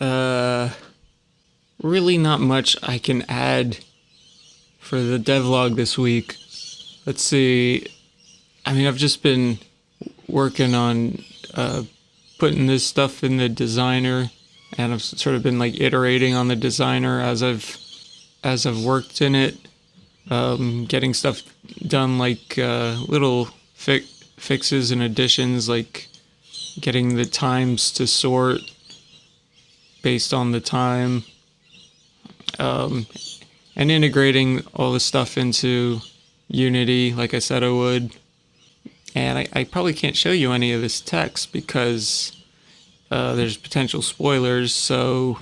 Uh, really not much I can add for the devlog this week. Let's see. I mean, I've just been working on uh, putting this stuff in the designer, and I've sort of been like iterating on the designer as I've as I've worked in it, um, getting stuff done like uh, little fi- fixes and additions, like getting the times to sort based on the time, um, and integrating all the stuff into Unity, like I said I would. And I, I probably can't show you any of this text because uh, there's potential spoilers, so.